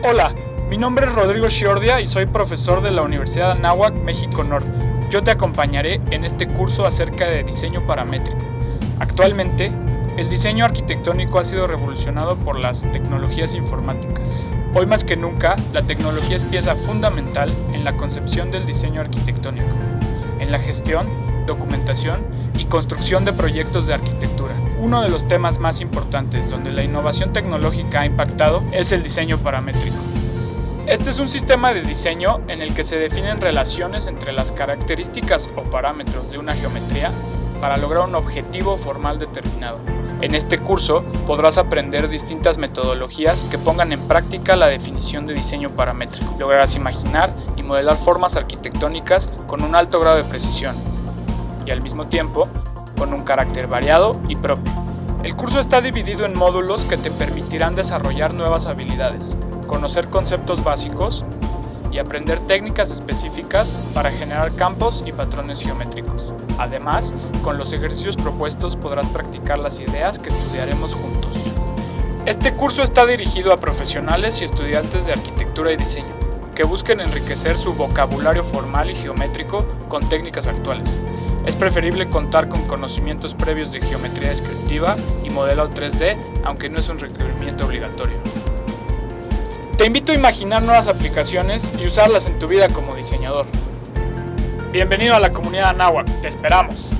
Hola, mi nombre es Rodrigo Shiordia y soy profesor de la Universidad Anáhuac, México Norte. Yo te acompañaré en este curso acerca de diseño paramétrico. Actualmente, el diseño arquitectónico ha sido revolucionado por las tecnologías informáticas. Hoy más que nunca, la tecnología es pieza fundamental en la concepción del diseño arquitectónico, en la gestión, documentación y construcción de proyectos de arquitectura. Uno de los temas más importantes donde la innovación tecnológica ha impactado es el diseño paramétrico. Este es un sistema de diseño en el que se definen relaciones entre las características o parámetros de una geometría para lograr un objetivo formal determinado. En este curso podrás aprender distintas metodologías que pongan en práctica la definición de diseño paramétrico. Lograrás imaginar y modelar formas arquitectónicas con un alto grado de precisión y al mismo tiempo con un carácter variado y propio. El curso está dividido en módulos que te permitirán desarrollar nuevas habilidades, conocer conceptos básicos y aprender técnicas específicas para generar campos y patrones geométricos. Además, con los ejercicios propuestos podrás practicar las ideas que estudiaremos juntos. Este curso está dirigido a profesionales y estudiantes de arquitectura y diseño, que busquen enriquecer su vocabulario formal y geométrico con técnicas actuales. Es preferible contar con conocimientos previos de geometría descriptiva y modelado 3D, aunque no es un requerimiento obligatorio. Te invito a imaginar nuevas aplicaciones y usarlas en tu vida como diseñador. Bienvenido a la comunidad Anáhuac, te esperamos.